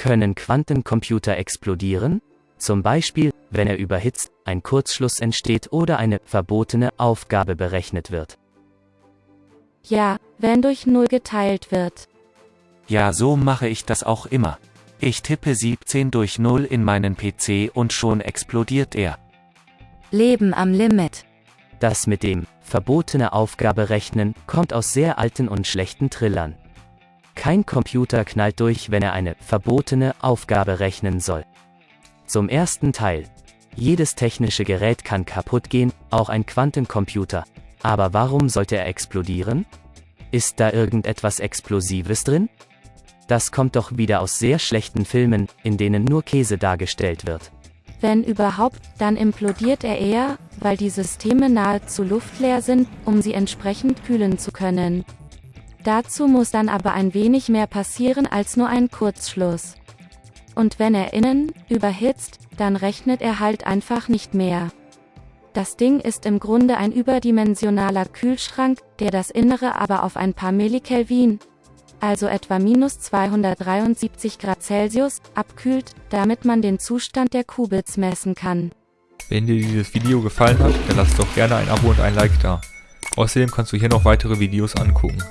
Können Quantencomputer explodieren? Zum Beispiel, wenn er überhitzt, ein Kurzschluss entsteht oder eine verbotene Aufgabe berechnet wird. Ja, wenn durch Null geteilt wird. Ja, so mache ich das auch immer. Ich tippe 17 durch 0 in meinen PC und schon explodiert er. Leben am Limit. Das mit dem verbotene Aufgabe rechnen kommt aus sehr alten und schlechten Trillern. Kein Computer knallt durch, wenn er eine verbotene Aufgabe rechnen soll. Zum ersten Teil. Jedes technische Gerät kann kaputt gehen, auch ein Quantencomputer. Aber warum sollte er explodieren? Ist da irgendetwas Explosives drin? Das kommt doch wieder aus sehr schlechten Filmen, in denen nur Käse dargestellt wird. Wenn überhaupt, dann implodiert er eher, weil die Systeme nahezu luftleer sind, um sie entsprechend kühlen zu können. Dazu muss dann aber ein wenig mehr passieren als nur ein Kurzschluss. Und wenn er innen überhitzt, dann rechnet er halt einfach nicht mehr. Das Ding ist im Grunde ein überdimensionaler Kühlschrank, der das Innere aber auf ein paar Millikelvin, also etwa minus 273 Grad Celsius, abkühlt, damit man den Zustand der Qubits messen kann. Wenn dir dieses Video gefallen hat, dann lass doch gerne ein Abo und ein Like da. Außerdem kannst du hier noch weitere Videos angucken.